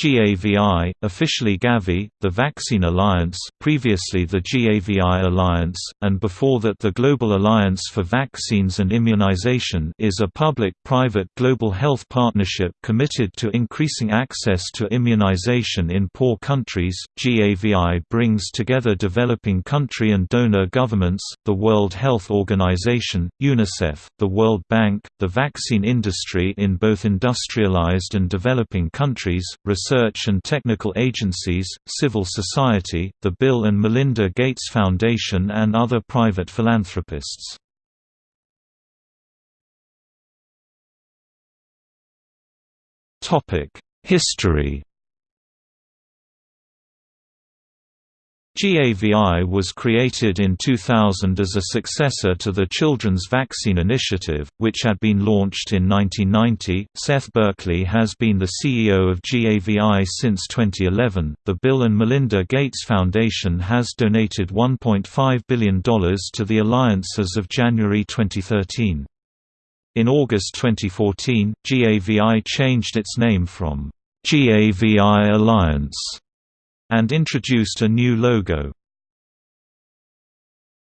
GAVI, officially Gavi, the Vaccine Alliance, previously the GAVI Alliance, and before that the Global Alliance for Vaccines and Immunization is a public-private global health partnership committed to increasing access to immunization in poor countries. GAVI brings together developing country and donor governments, the World Health Organization, UNICEF, the World Bank, the vaccine industry in both industrialized and developing countries, research and technical agencies, civil society, the Bill and Melinda Gates Foundation and other private philanthropists. History GAVI was created in 2000 as a successor to the Children's Vaccine Initiative, which had been launched in 1990. Seth Berkley has been the CEO of GAVI since 2011. The Bill and Melinda Gates Foundation has donated $1.5 billion to the alliance as of January 2013. In August 2014, GAVI changed its name from GAVI Alliance and introduced a new logo.